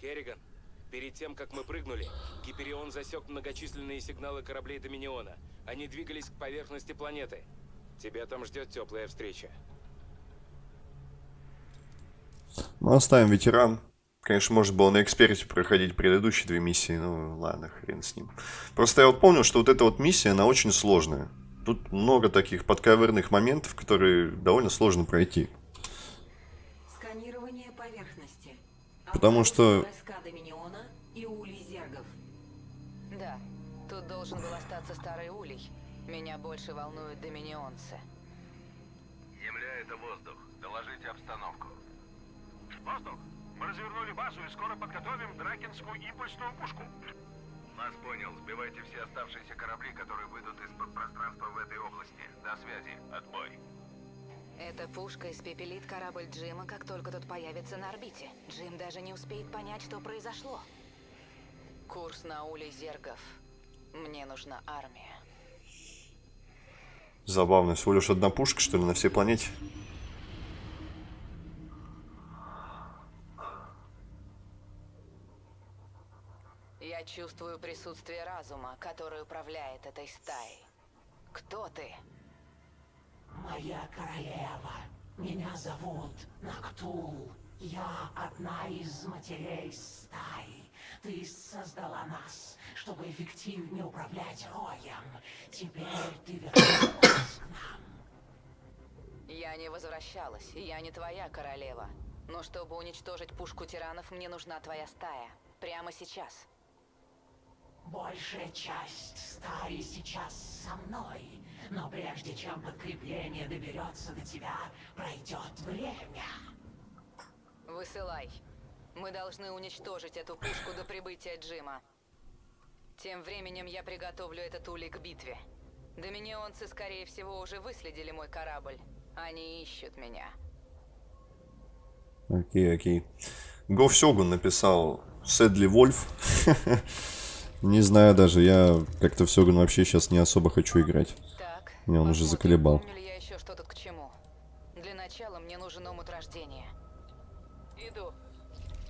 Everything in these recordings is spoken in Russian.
Керриган, перед тем, как мы прыгнули, Гиперион засек многочисленные сигналы кораблей Доминиона. Они двигались к поверхности планеты. Тебя там ждет теплая встреча. Ну, оставим ветеран. Конечно, можно было на эксперте проходить предыдущие две миссии, ну ладно, хрен с ним. Просто я вот помню, что вот эта вот миссия, она очень сложная. Тут много таких подковырных моментов, которые довольно сложно пройти. Сканирование поверхности. Потому что- Войска Доминиона и улей зергов. Да, тут должен был остаться старый улей. Меня больше волнуют доминионцы. Земля — это воздух. Доложите обстановку. Воздух! Мы развернули базу и скоро подготовим дракенскую импульсную пушку. Нас понял. Сбивайте все оставшиеся корабли, которые выйдут из-под пространства в этой области. До связи. Отбой. Эта пушка испепелит корабль Джима, как только тот появится на орбите. Джим даже не успеет понять, что произошло. Курс на улей зергов. Мне нужна армия. Забавно, всего лишь одна пушка, что ли, на всей планете. Я чувствую присутствие разума, который управляет этой стаей. Кто ты? Моя королева, меня зовут Нактул. Я одна из матерей стаи. Ты создала нас, чтобы эффективнее управлять роем. Теперь ты вернулась к нам. Я не возвращалась, и я не твоя королева. Но чтобы уничтожить пушку тиранов, мне нужна твоя стая. Прямо сейчас. Большая часть стаи сейчас со мной. Но прежде чем подкрепление доберется до тебя, пройдет время. Высылай. Мы должны уничтожить эту пушку до прибытия Джима. Тем временем я приготовлю этот улей к битве. Доминионцы, скорее всего, уже выследили мой корабль. Они ищут меня. Окей, окей. Гоф Сёгун написал Сэдли Вольф. Не знаю даже, я как-то в Сёгун вообще сейчас не особо хочу играть. Меня он уже заколебал. Помню ли я еще что тут к чему. Для начала мне нужен омут рождения. Иду.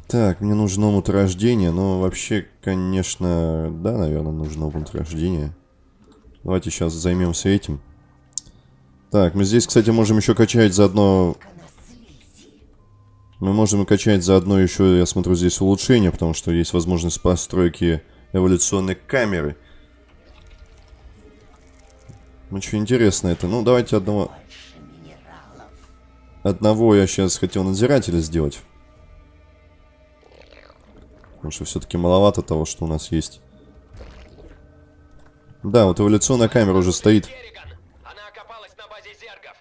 Так, мне нужен омут рождения, но вообще, конечно, да, наверное, нужен омут рождения. Давайте сейчас займемся этим. Так, мы здесь, кстати, можем еще качать заодно... Мы можем качать заодно еще, я смотрю, здесь улучшения, потому что есть возможность постройки эволюционной камеры. Очень интересно это. Ну, давайте одного... Одного я сейчас хотел надзирателя сделать. Потому что все-таки маловато того, что у нас есть. Да, вот эволюционная камера уже стоит. Керриган! Она окопалась на базе зергов!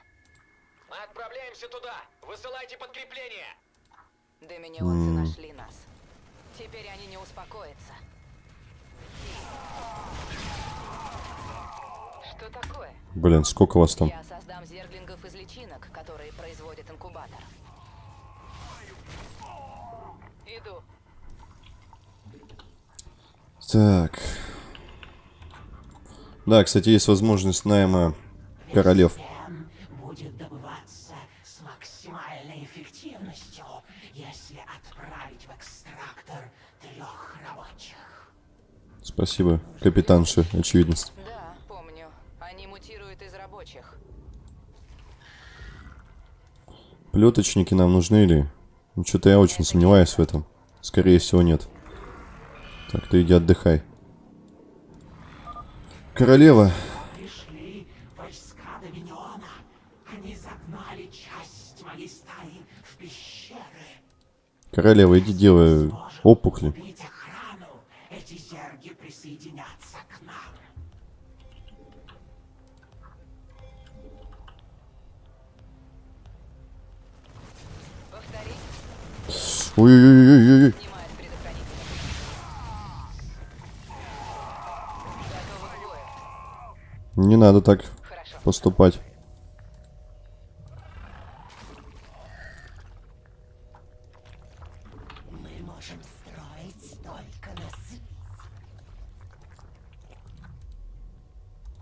Мы отправляемся туда! Высылайте подкрепление! Доминионцы нашли Блин, сколько вас там? Я создам зерглингов из личинок, которые производит инкубатор. Иду. Так. Да, кстати, есть возможность найма королев. Ген будет добываться с максимальной эффективностью, если отправить в экстрактор трех рабочих. Спасибо, капитанша, очевидность. Да, помню. Они мутируют из рабочих. Плеточники нам нужны или... Ну, что-то я очень сомневаюсь в этом. Скорее всего, нет. Так, ты иди отдыхай. Королева. Королева, иди делай опухли. Ой-ой-ой-ой-ой. Не надо так Хорошо. поступать.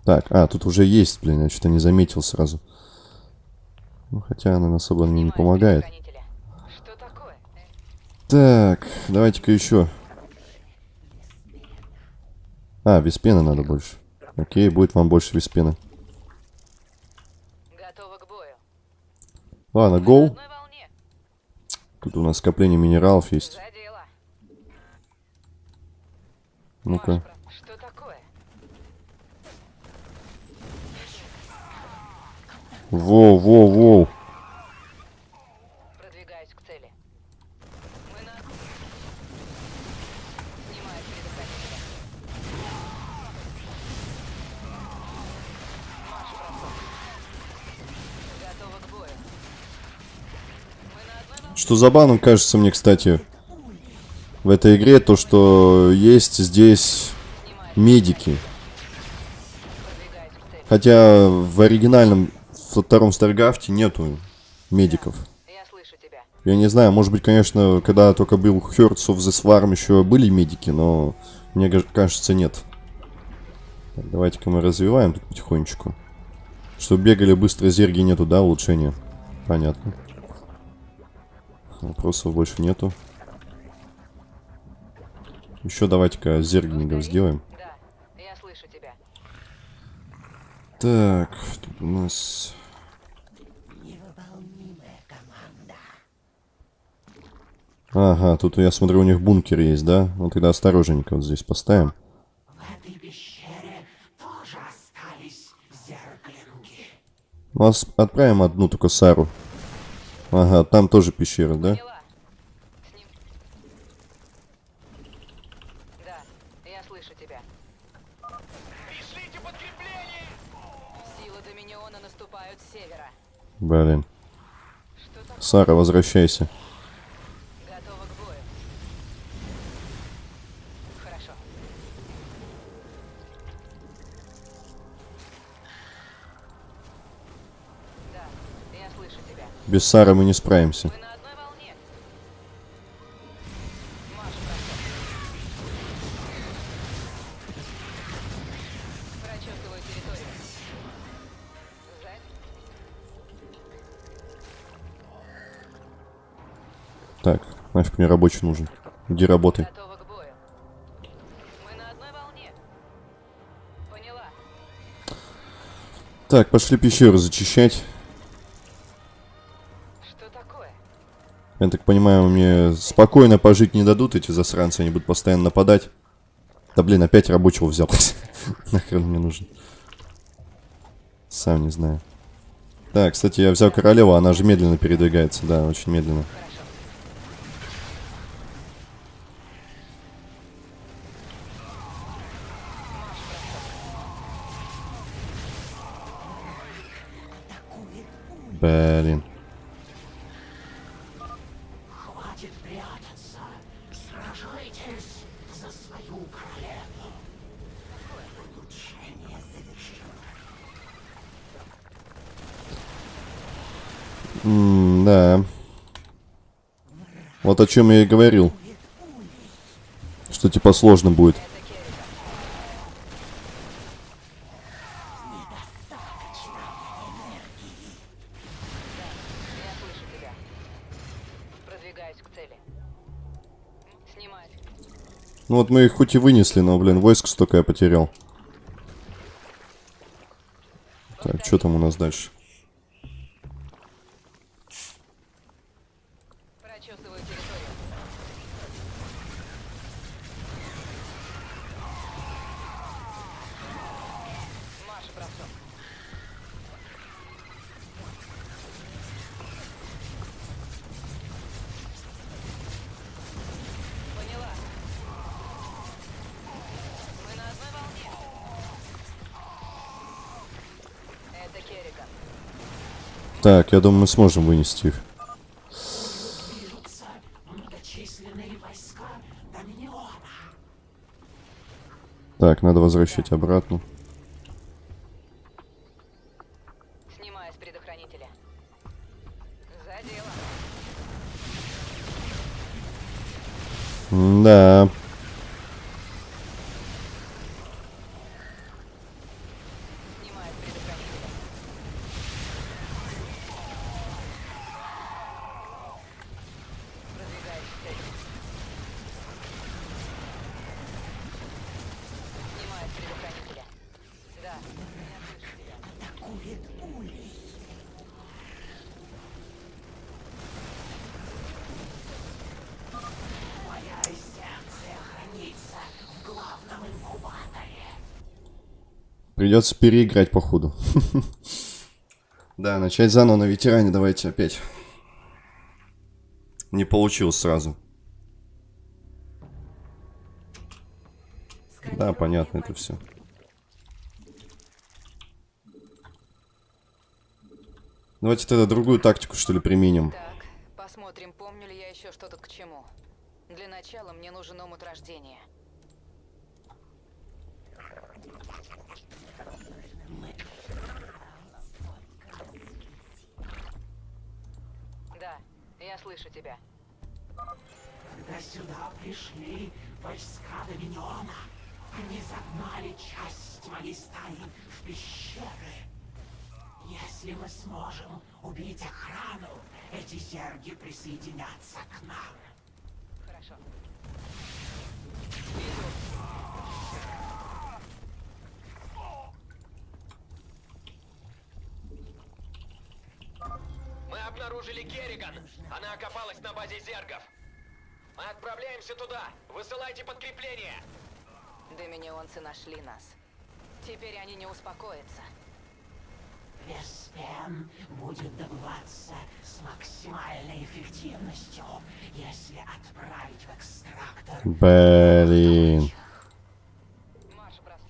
Так, а, тут уже есть, блин, я что-то не заметил сразу. Ну, хотя она особо мне не помогает. Так, давайте-ка еще. А, пены надо больше. Окей, будет вам больше бою. Ладно, гол. Тут у нас скопление минералов есть. Ну-ка. Воу, воу, воу. Продвигаюсь к цели. Мы на... Снимаю с предохранителя. Марш, бросок. Готова к бою. Мы на одной волне. Что забавным кажется мне, кстати, в этой игре, то, что есть здесь медики. Хотя в оригинальном, втором Старгафте нету медиков. Я не знаю, может быть, конечно, когда только был Hearts of the Swarm, еще были медики, но мне кажется, нет. Давайте-ка мы развиваем тут потихонечку. Чтобы бегали быстро, зерги нету, да, улучшения? Понятно. Вопросов больше нету. Еще давайте-ка зергингов сделаем. Да, я слышу тебя. Так, тут у нас... Невыполнимая команда. Ага, тут я смотрю, у них бункер есть, да? Ну тогда осторожненько вот здесь поставим. В этой пещере тоже остались зеркалинги. Ну, ос- отправим одну только Сару. Ага, там тоже пещера, да? Поняла. С ним. Да, я слышу тебя. Пришлите подкрепление! Силы Доминиона наступают с севера. Блин. Сара, возвращайся. Без Сары мы не справимся. Так, нафиг мне рабочий нужен. Иди работай. Так, пошли пещеру зачищать. Я так понимаю, мне спокойно пожить не дадут эти засранцы, они будут постоянно нападать. Да блин, опять рабочего взял. Нахрен мне нужен. Сам не знаю. Так, кстати, я взял королеву, она же медленно передвигается, да, очень медленно. Блин. Хватит прятаться. Сражайтесь за свою королеву. Улучшение завершено. М, да. Вот о чем я и говорил. Что типа сложно будет. Ну вот мы их хоть и вынесли, но, блин, войск столько я потерял. Так, что там у нас дальше? Так, я думаю, мы сможем вынести их. Так, надо возвращать обратно. Снимаю с предохранителя. За дело. Да. Снимаю с предохранителя. Продвигаюсь к цели. Придется переиграть, походу. Да, начать заново на ветеране давайте опять. Не получилось сразу. Да, понятно это все. Давайте тогда другую тактику, что ли, применим. Так, посмотрим, помню ли я еще что тут к чему. Для начала мне нужен омут рождения. Да, я слышу тебя. Когда сюда пришли войска Доминиона, они загнали часть моей стаи в пещеры. Если мы сможем убить охрану, эти зерги присоединятся к нам. Хорошо. Мы обнаружили Керриган. Она окопалась на базе зергов. Мы отправляемся туда. Высылайте подкрепление. Доминионцы нашли нас. Теперь они не успокоятся. Веспен будет добываться с максимальной эффективностью, если отправить в экстрактор Блин. Марш, брат.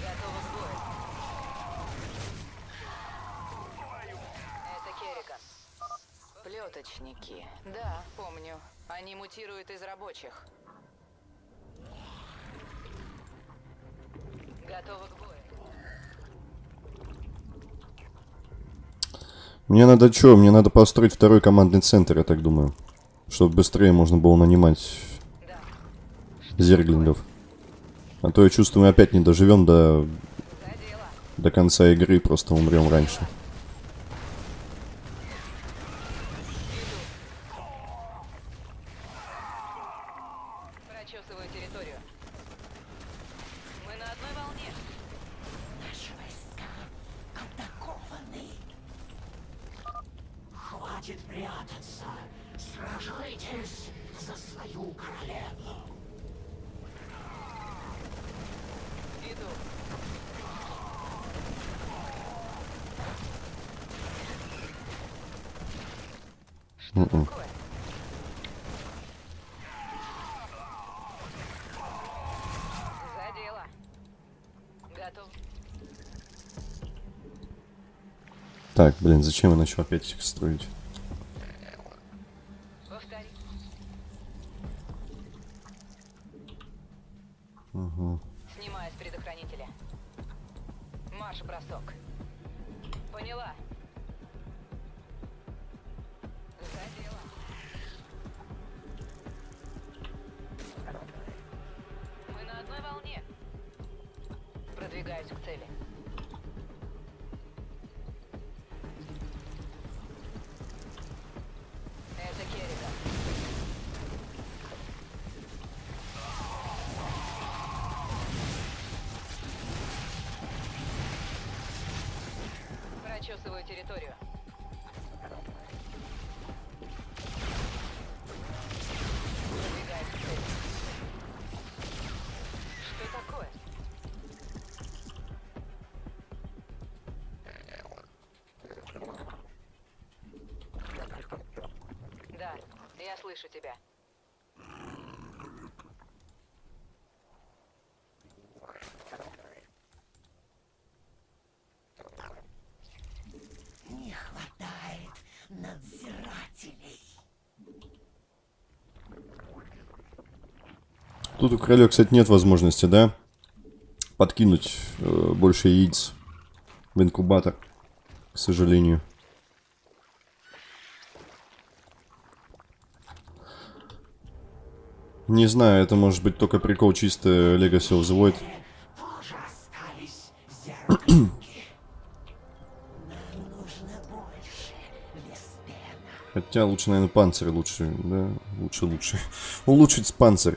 Готово к бою. Это Керриган. Плеточники. Да, помню. Они мутируют из рабочих. Готовы к бою. Мне надо что? Мне надо построить второй командный центр, я так думаю. Чтобы быстрее можно было нанимать Да. зерглингов. А то я чувствую, мы опять не доживем до, до конца игры просто умрем раньше. Прочесываю территорию. Мы на одной волне. Наши войска атакованы. Хватит прятаться. Сражайтесь за свою королеву. Иду. Что Мгм. такое? За дело. Готов. Так, блин, зачем я начал опять строить? Я слышу тебя. Не хватает надзирателей. Тут у короля, кстати, нет возможности, да? Подкинуть э, больше яиц в инкубатор, к сожалению. Не знаю, это может быть только прикол чисто Legacy of the Void. Хотя лучше, наверное, панцирь лучше, да? Лучше, лучше. Улучшить панцирь.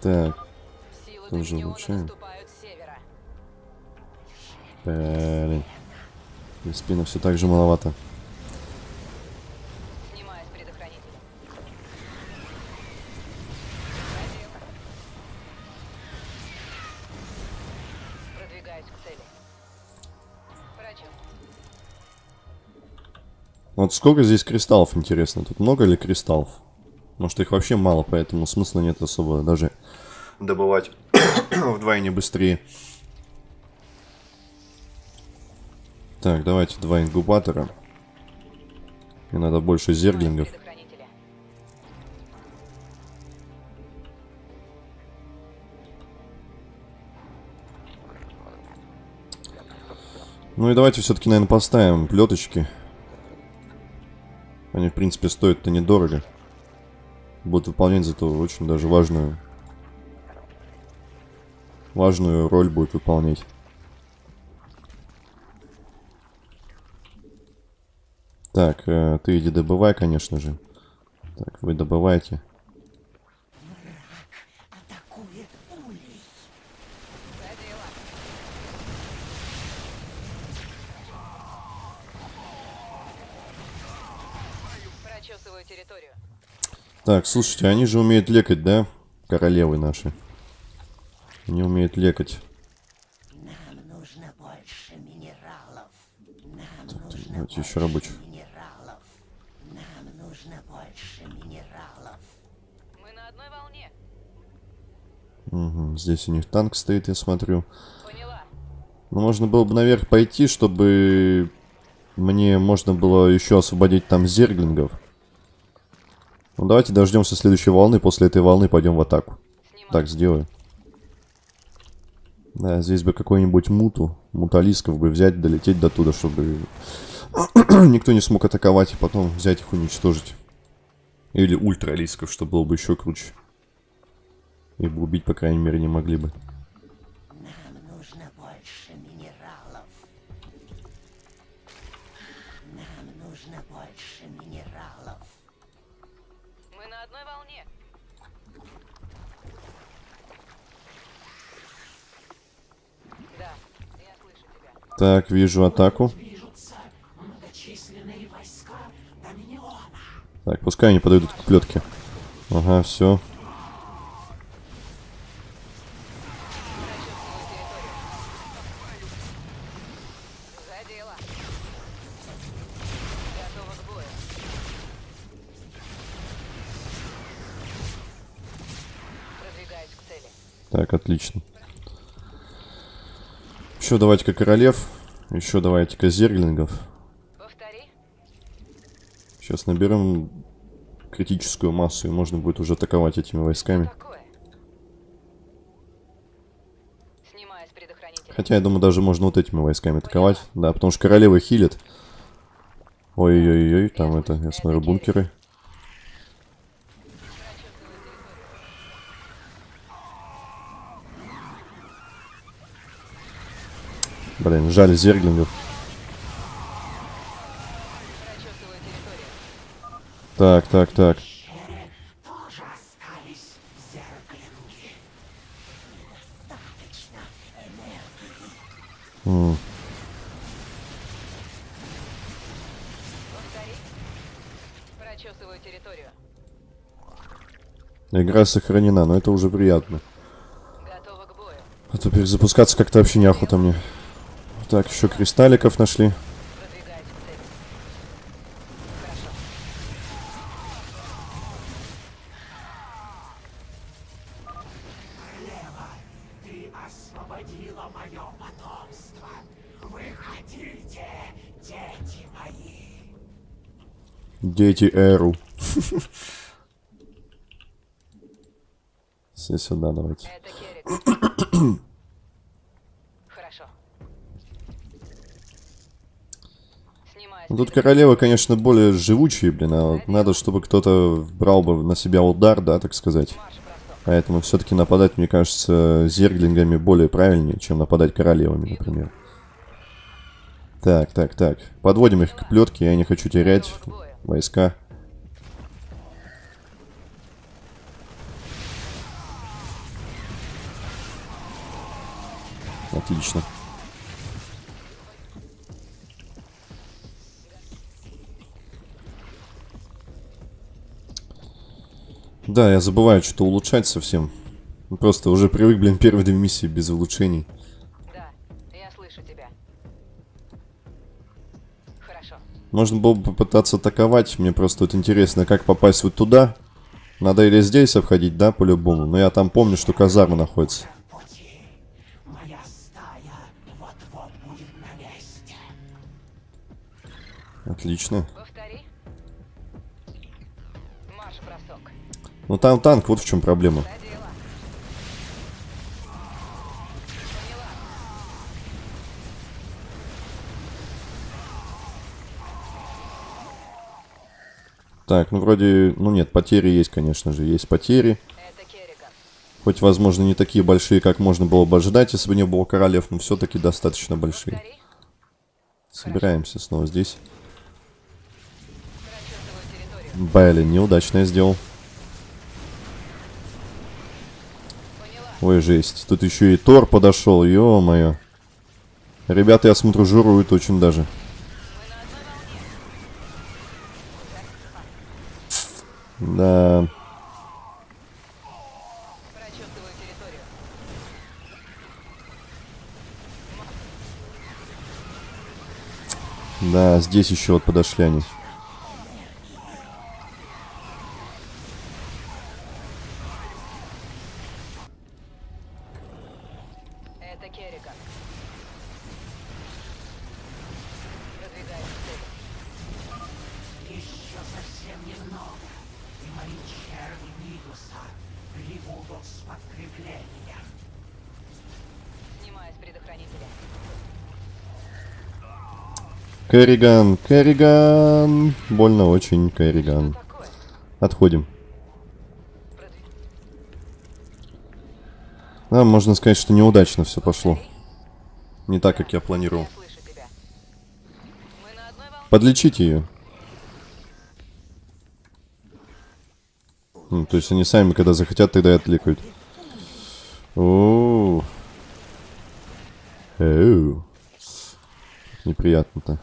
Так, Тоже улучшаем. блин. И спина все так же маловато. Продвигаюсь к цели. Прочел. Вот сколько здесь кристаллов, интересно? Тут много ли кристаллов? Может, их вообще мало, поэтому смысла нет особо даже добывать вдвойне быстрее. Так, давайте два инкубатора. Мне надо больше зерглингов. Ну и давайте все-таки, наверное, поставим плеточки. Они, в принципе, стоят-то недорого. Будут выполнять зато очень даже важную... Важную роль будет выполнять. Так, э, ты иди добывай, конечно же. Так, вы добывайте. Атакует улей. За дело. Прочесываю территорию. Так, слушайте, они же умеют лекать, да? Королевы наши. Они умеют лекать. Нам нужно больше минералов. Нам нужно Давайте еще рабочих. минералов. Нам нужно больше минералов. Мы на одной волне. Мгм, Здесь у них танк стоит, я смотрю. Поняла. Ну, можно было бы наверх пойти, чтобы мне можно было еще освободить там зерглингов. Ну, давайте дождемся следующей волны. После этой волны пойдем в атаку. Снимаю. Так, сделаю. Да, здесь бы какой-нибудь муту, муталисков бы взять, долететь до туда, чтобы никто не смог атаковать, и потом взять их уничтожить. Или ультралисков, что было бы еще круче. Их бы убить, по крайней мере, не могли бы. Так, вижу атаку. Так, пускай они подойдут к плетке. Ага, все. За дело. Готова к бою. Продвигаюсь к цели. Так, отлично. Еще давайте-ка королев. Еще давайте-ка зерглингов. Повтори. Сейчас наберем критическую массу, и можно будет уже атаковать этими войсками. Хотя, я думаю, даже можно вот этими войсками атаковать. Да, потому что королева хилит. Ой-ой-ой, там это, я смотрю, бункеры. Блин, жаль зерглингов. Так, так, так. М. Игра сохранена, но это уже приятно. А то перезапускаться как-то вообще неохота мне. Так, еще кристалликов нашли. Дети Эру. Все сюда давайте. Ну, тут королевы, конечно, более живучие, блин, а вот надо, чтобы кто-то брал бы на себя удар, да, так сказать. Поэтому все-таки нападать, мне кажется, зерглингами более правильнее, чем нападать королевами, например. Так, так, так. Подводим их к плетке, я не хочу терять войска. Отлично. Да, я забываю что-то улучшать совсем. Ну, Просто уже привык, блин, первые две миссии без улучшений. Да, слышу тебя. Хорошо. Можно было бы попытаться атаковать. Мне просто вот интересно, как попасть вот туда. Надо или здесь обходить, да, по-любому. Но я там помню, что казарма находится. Отлично. Ну там танк, вот в чем проблема. Так, ну вроде... Ну нет, потери есть, конечно же. Есть потери. Хоть, возможно, не такие большие, как можно было бы ожидать, если бы не было королев, но все-таки достаточно большие. Собираемся снова здесь. Блин, неудачно я сделал. Поняла. Ой, жесть. Тут еще и Тор подошел, ё-моё. Ребята, я смотрю, жируют очень даже. Да, да, здесь еще вот подошли они. Керриган, Керриган. Больно очень, Керриган. Отходим. Да, можно сказать, что неудачно все пошло. Не так, как я планировал. Подлечите ее. Ну, то есть они сами, когда захотят, тогда и откликают. О, Эу. Неприятно-то.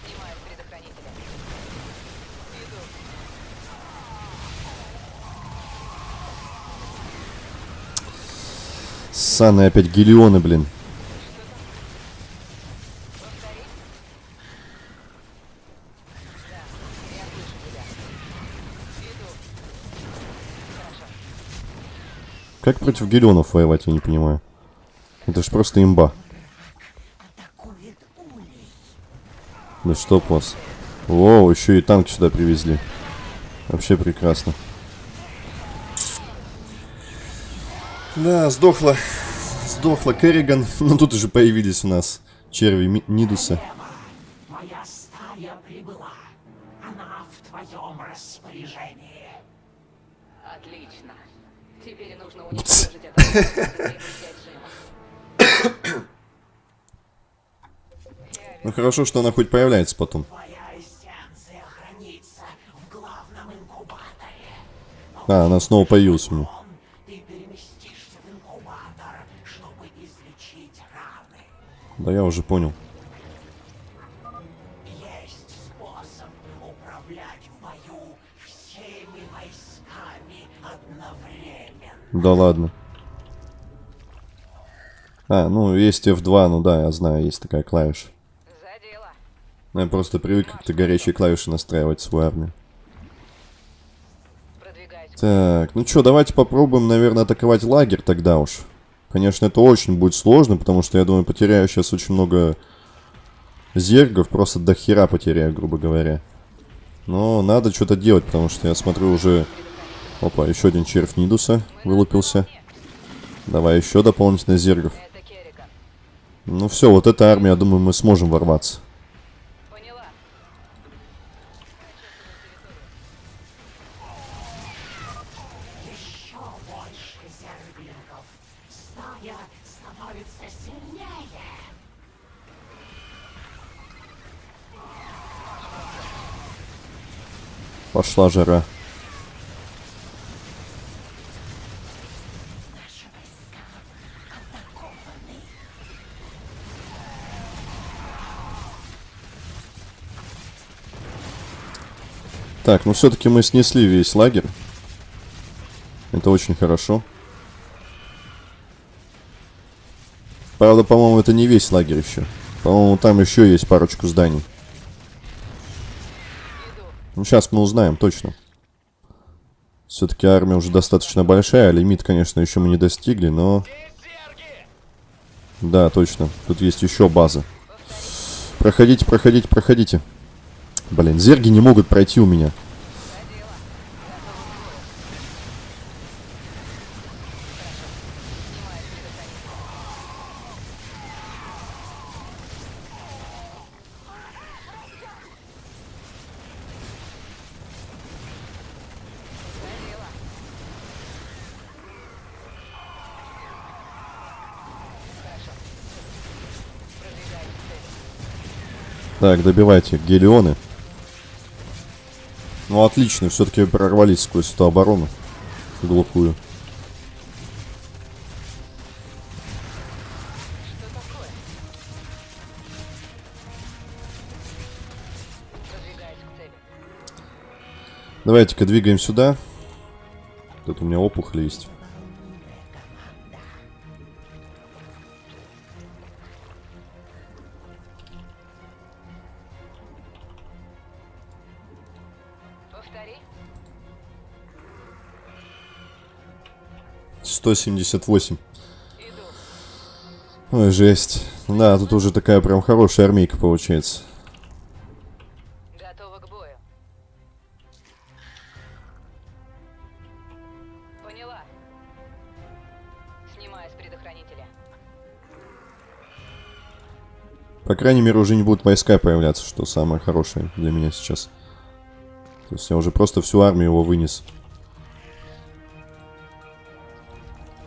Снимаю с предохранителя. Иду. Ссаные опять гелионы, блин. Как против гелионов воевать, я не понимаю. Это ж просто имба. Да что вас. Воу, еще и танк сюда привезли. Вообще прекрасно. Да, сдохла. Сдохла Керриган. Ну тут уже появились у нас черви Нидуса. Моя стая прибыла. Она в твоем распоряжении. Отлично. Теперь нужно уничтожить это. Ну хорошо, что она хоть появляется потом. А, она снова появилась у меня. Он, ты переместишься в инкубатор, чтобы излечить раны. Да я уже понял. Есть способ управлять в бою всеми войсками одновременно. Да ладно. А, ну есть F2, ну да, я знаю, есть такая клавиша. За дело. Ну, Я просто привык как-то горячие клавиши настраивать свою армию. Так, ну что, давайте попробуем, наверное, атаковать лагерь тогда уж. Конечно, это очень будет сложно, потому что, я думаю, потеряю сейчас очень много зергов, просто до хера потеряю, грубо говоря. Но надо что-то делать, потому что я смотрю уже... Опа, еще один червь Нидуса вылупился. Давай еще дополнительно зергов. Ну все, вот эта армия, я думаю, мы сможем ворваться. Стая становится сильнее. Пошла жара. Так, ну все-таки мы снесли весь лагерь. Это очень хорошо. Правда, по-моему, это не весь лагерь еще. По-моему, там еще есть парочку зданий. Ну, сейчас мы узнаем, точно. Все-таки армия уже достаточно большая. Лимит, конечно, еще мы не достигли, но... Да, точно. Тут есть еще базы. Проходите, проходите, проходите. Блин, зерги не могут пройти у меня. Так, добивайте гелионы. Ну, отлично, все-таки прорвались сквозь эту оборону. Глухую. Давайте-ка двигаем сюда. Тут у меня опухоль есть. 178. Иду. Ой, жесть. Да, тут уже такая прям хорошая армейка получается. Готова к бою. Поняла. Снимаю с предохранителя. По крайней мере, уже не будут войска появляться, что самое хорошее для меня сейчас. То есть я уже просто всю армию его вынес.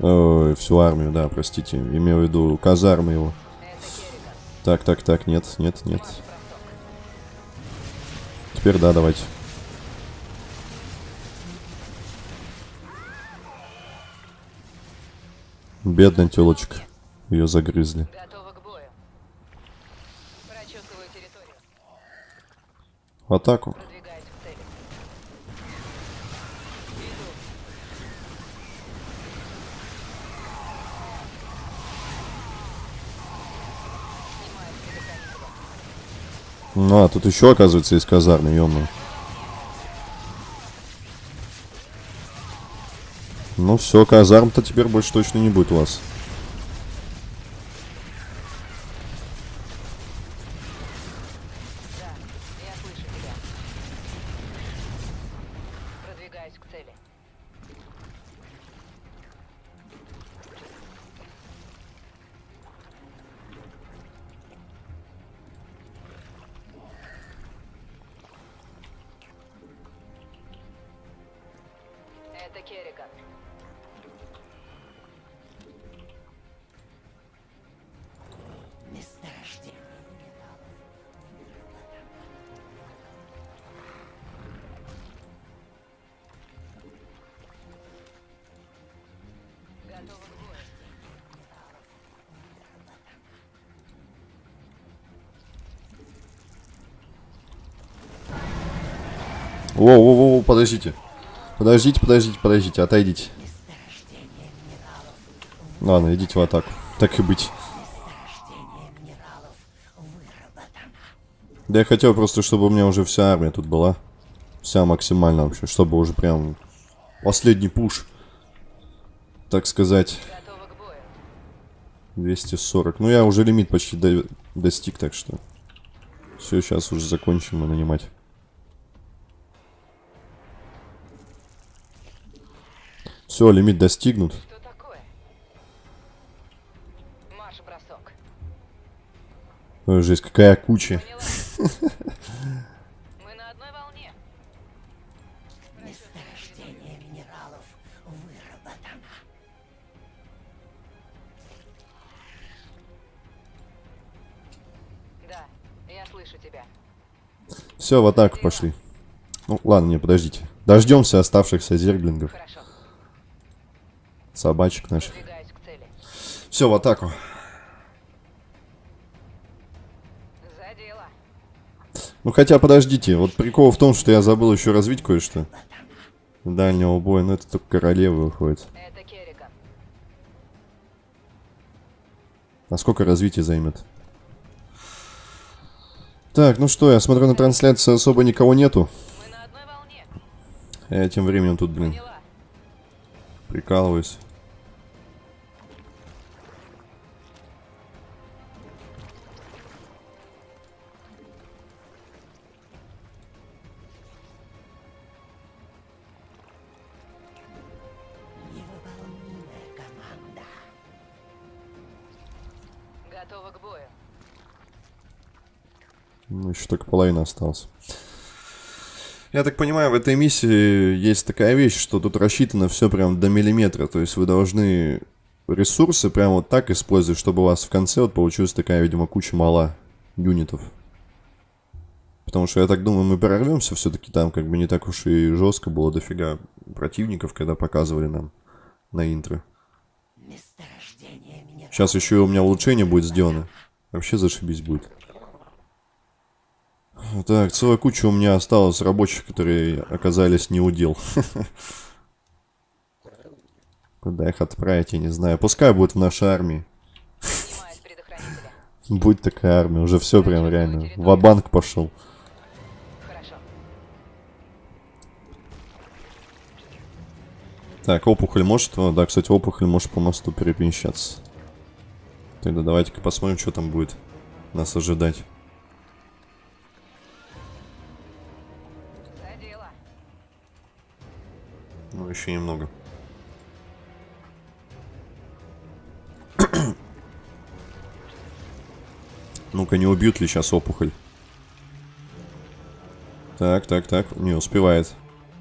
Ой, всю армию, да, простите. Имею в виду казармы его. Так, так, так, нет, нет, нет. Теперь да, давайте. Бедная телочка. Ее загрызли. В атаку. Продвигаюсь к цели. Иду. Снимаю с предохранителя. Ну, а тут еще, оказывается, есть казармы, ё Ну все, казарм-то теперь больше точно не будет у вас. Это Керриган. Месторождение. Готова к. Воу-воу-воу, подождите. Подождите, подождите, подождите, отойдите. Ладно, идите в атаку. Так и быть. Да я хотел просто, чтобы у меня уже вся армия тут была. Вся максимально вообще, чтобы уже прям последний пуш. Так сказать, Готова к бою. 240. Ну я уже лимит почти до- достиг, так что... Все, сейчас уже закончим мы нанимать. Все, лимит достигнут. Что такое? Марш бросок. Ой, жесть, какая куча. Мы на одной волне. Месторождение минералов выработано. Да, я слышу тебя. Все, в атаку пошли. Ну, ладно, не, подождите. Дождемся оставшихся зерглингов. Хорошо. Собачек наших. Все, в атаку. Ну хотя подождите, вот прикол в том, что я забыл еще развить кое-что. Дальнего боя, но это только королева выходит. А сколько развития займет? Так, ну что, я смотрю на трансляции особо никого нету. Я тем временем тут, блин, прикалываюсь. Готова к бою. Ну, еще только половина осталась. Я так понимаю, в этой миссии есть такая вещь, что тут рассчитано все прям до миллиметра. То есть вы должны ресурсы прям вот так использовать, чтобы у вас в конце вот получилась такая, видимо, куча мала юнитов. Потому что я так думаю, мы прорвемся все-таки там как бы не так уж и жестко было дофига противников, когда показывали нам на интро. Месторождение. Сейчас еще и у меня улучшение будет сделано. Вообще зашибись будет. Так, целая куча у меня осталось рабочих, которые оказались не удел. Куда их отправить, я не знаю. Пускай будет в нашей армии. Будет такая армия. Уже все прям реально. Ва-банк пошел. Так, опухоль может... да, кстати, опухоль может по мосту перемещаться. Тогда давайте-ка посмотрим, что там будет нас ожидать. Ну, еще немного. Ну-ка, не убьют ли сейчас опухоль? Так, так, так. Не успевает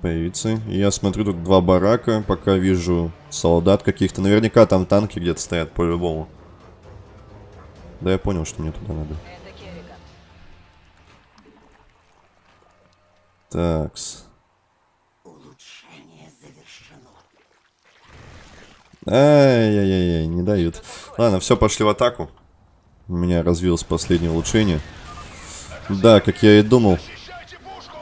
появиться. Я смотрю, тут два барака. Пока вижу солдат каких-то. Наверняка там танки где-то стоят по-любому. Да, я понял, что мне туда надо. Такс. Улучшение завершено. Ай-яй-яй, не дают. Ладно, все, пошли в атаку. У меня развилось последнее улучшение. Да, как я и думал. Защищайте пушку!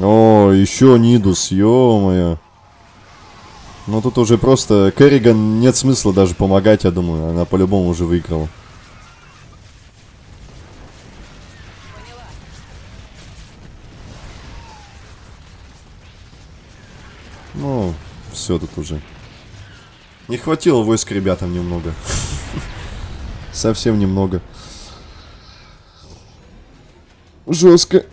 О, еще Нидус, ё-моё. Ну тут уже просто Керриган нет смысла даже помогать, я думаю. Она по-любому уже выиграла. Ну, все тут уже. Не хватило войск ребятам немного. Совсем немного. Жестко.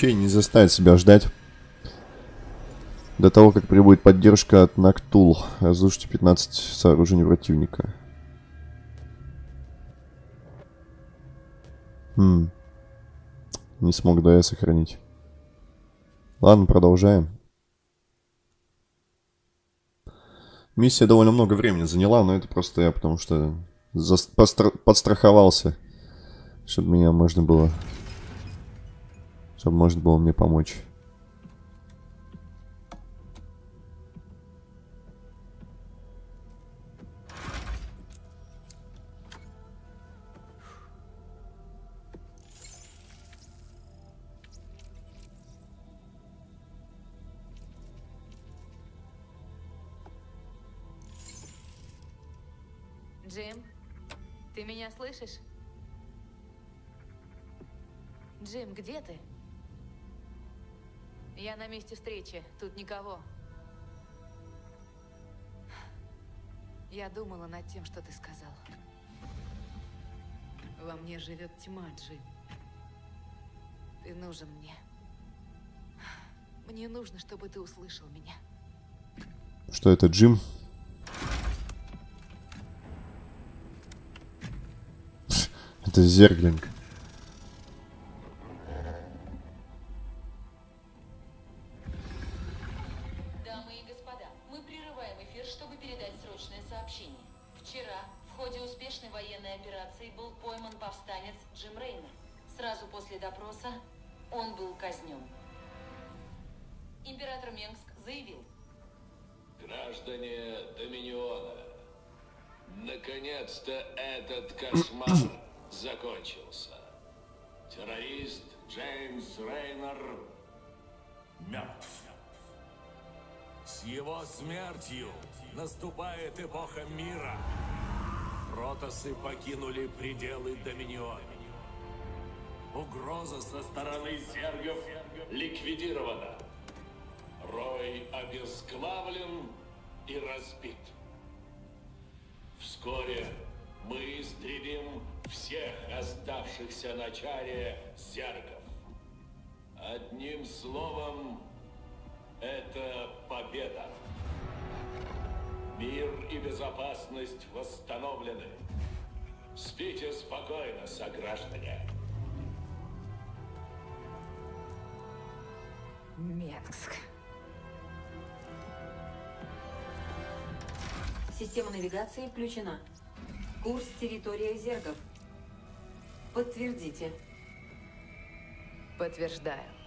Возвращение не заставит себя ждать. До того, как прибудет поддержка от Нактул. Разрушите 15 сооружений противника. Хм. Не смог, я сохранить. Ладно, продолжаем. Миссия довольно много времени заняла, но это просто я потому что подстраховался, чтобы меня можно было чтобы можно было мне помочь. Никого. Я думала над тем, что ты сказал. мне живет тьма, Джим. Ты нужен мне. Мне нужно, чтобы ты услышал меня. Что это, Джим? Это Зерглинг. Это победа. Мир и безопасность восстановлены. Спите спокойно, сограждане. Менгск. Система навигации включена. Курс территория зергов. Подтвердите. Подтверждаю.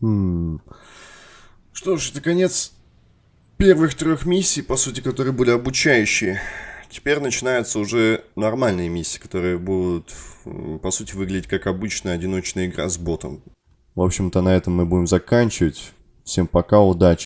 Что ж, это конец первых трех миссий, по сути, которые были обучающие. Теперь начинаются уже нормальные миссии, которые будут, по сути, выглядеть как обычная одиночная игра с ботом. В общем-то, на этом мы будем заканчивать. Всем пока, удачи.